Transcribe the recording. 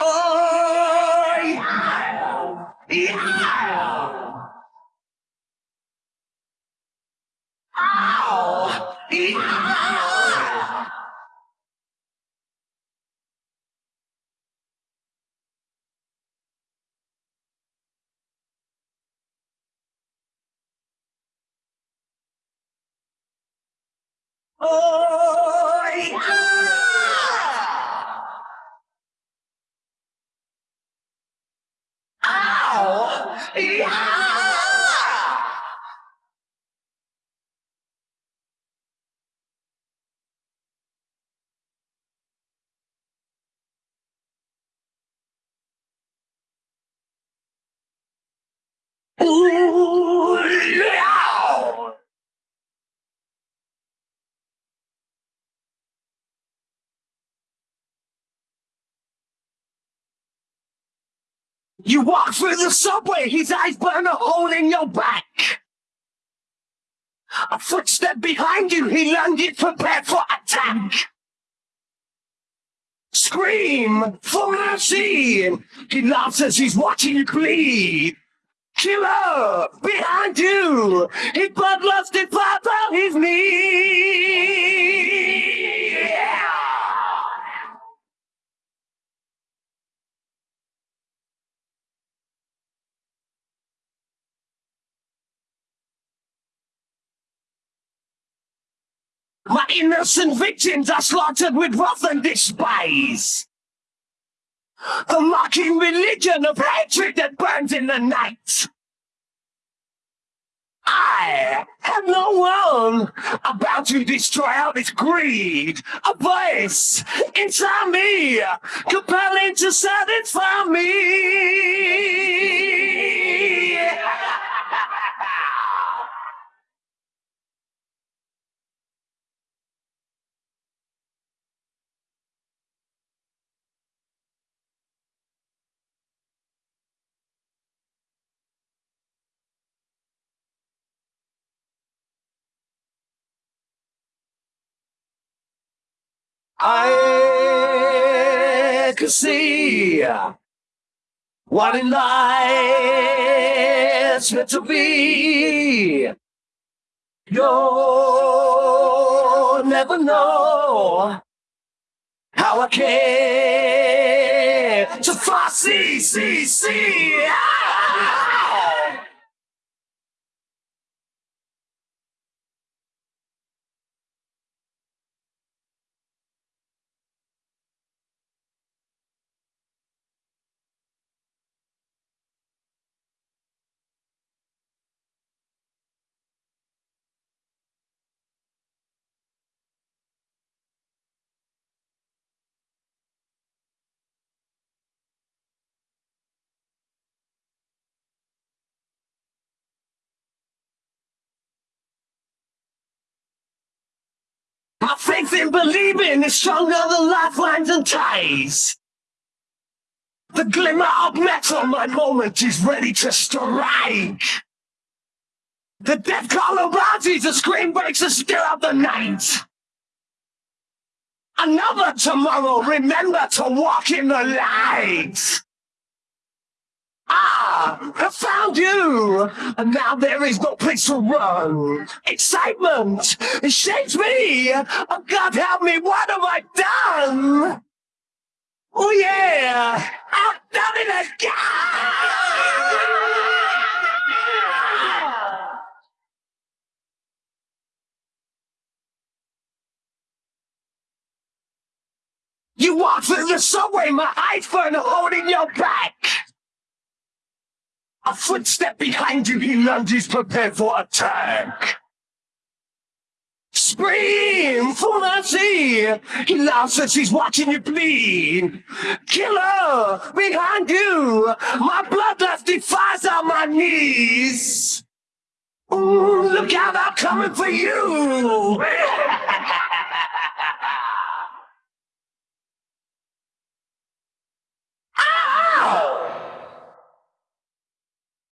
Oh, yeah. Yeah. Ow. Yeah. Oh, yeah. Ow! Yeah! Ooh, yeah! You walk through the subway, his eyes burn a hole in your back. A footstep behind you, he landed prepared for attack. Scream for mercy! He laughs as he's watching you bleed. Killer behind you! His bloodlusted falls on his knee. My innocent victims are slaughtered with wrath and despise. The mocking religion of hatred that burns in the night. I have no one about to destroy all this greed. A voice inside me, compelling to satisfy me. I could see what in life's meant to be. You'll never know how I care to far see, see, see. Ah! My faith in believing is stronger than lifelines and ties. The glimmer of metal, my moment is ready to strike. The death call arises, the scream breaks the still of the night. Another tomorrow, remember to walk in the light. Ah, I found you! And now there is no place to run. Excitement! It shakes me! Oh, God help me, what have I done? Oh yeah! I've done it again! You walk through the subway, my iPhone holding your back! A footstep behind you, he lunges prepared for attack. Scream for mercy! He laughs as he's watching you bleed. Killer behind you! My bloodlust defies on my knees! Ooh, look out, I'm coming for you!